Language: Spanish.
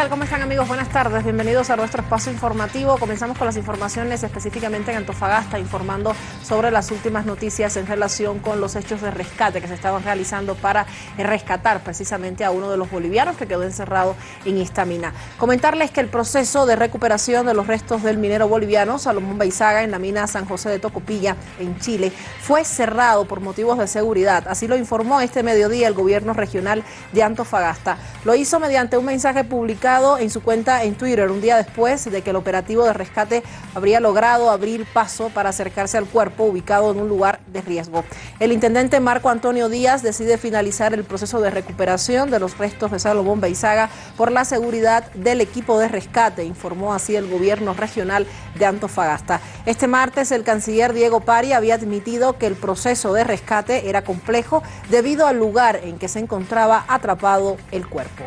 tal? ¿Cómo están amigos? Buenas tardes, bienvenidos a nuestro espacio informativo. Comenzamos con las informaciones específicamente en Antofagasta, informando sobre las últimas noticias en relación con los hechos de rescate que se estaban realizando para rescatar precisamente a uno de los bolivianos que quedó encerrado en Istamina. Comentarles que el proceso de recuperación de los restos del minero boliviano Salomón Baizaga en la mina San José de Tocopilla, en Chile, fue cerrado por motivos de seguridad. Así lo informó este mediodía el gobierno regional de Antofagasta. Lo hizo mediante un mensaje publicado en su cuenta en Twitter un día después de que el operativo de rescate habría logrado abrir paso para acercarse al ubicado en un lugar de riesgo. El intendente Marco Antonio Díaz decide finalizar el proceso de recuperación de los restos de Salomón Beizaga por la seguridad del equipo de rescate, informó así el gobierno regional de Antofagasta. Este martes el canciller Diego Pari había admitido que el proceso de rescate era complejo debido al lugar en que se encontraba atrapado el cuerpo.